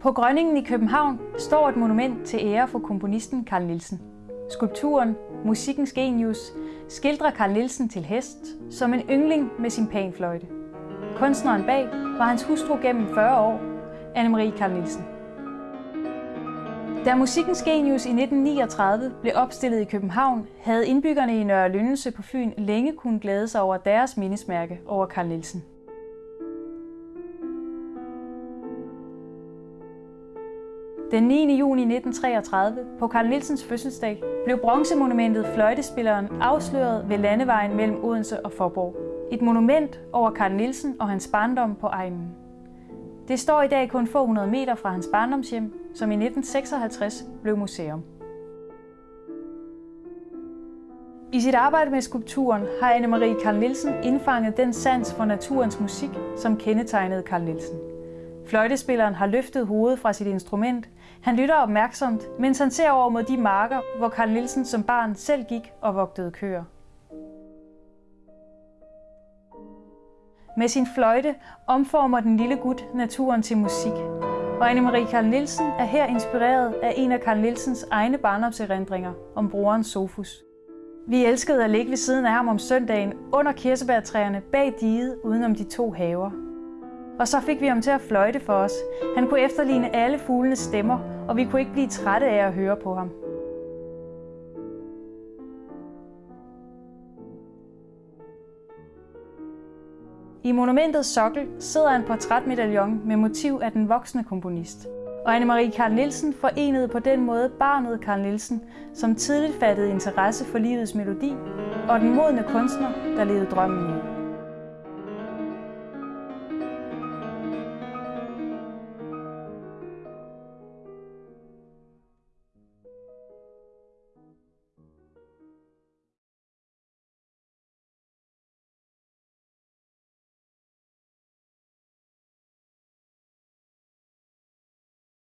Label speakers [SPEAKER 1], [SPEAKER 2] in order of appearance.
[SPEAKER 1] På Grønningen i København står et monument til ære for komponisten Carl Nielsen. Skulpturen Musikkens Genius skildrer Carl Nielsen til hest som en yngling med sin panfløjte. Kunstneren bag var hans hustru gennem 40 år, Anne-Marie Carl Nielsen. Da Musikkens Genius i 1939 blev opstillet i København, havde indbyggerne i Nørre Lyndelse på Fyn længe kunnet glæde sig over deres mindesmærke over Carl Nielsen. Den 9. juni 1933, på Carl Nielsens fødselsdag, blev bronzemonumentet Fløjtespilleren afsløret ved landevejen mellem Odense og Forborg. Et monument over Carl Nielsen og hans barndom på egnen. Det står i dag kun få hundrede meter fra hans barndomshjem, som i 1956 blev museum. I sit arbejde med skulpturen har Anne-Marie Carl Nielsen indfanget den sans for naturens musik, som kendetegnede Carl Nielsen. Fløjtespilleren har løftet hovedet fra sit instrument. Han lytter opmærksomt, mens han ser over mod de marker, hvor Karl Nielsen som barn selv gik og vogtede køer. Med sin fløjte omformer den lille gut naturen til musik. Og Anne-Marie Karl Nielsen er her inspireret af en af Karl Nielsens egne barndomserindringer om broren Sofus. Vi elskede at ligge ved siden af ham om søndagen under kirsebærtræerne bag diget udenom de to haver. Og så fik vi ham til at fløjte for os. Han kunne efterligne alle fuglenes stemmer, og vi kunne ikke blive trætte af at høre på ham. I monumentets sokkel sidder en portrætmedaljon med motiv af den voksne komponist. Og Anne-Marie Carl Nielsen forenede på den måde barnet Carl Nielsen, som tidligt fattede interesse for livets melodi, og den modne kunstner, der levede drømmen ud.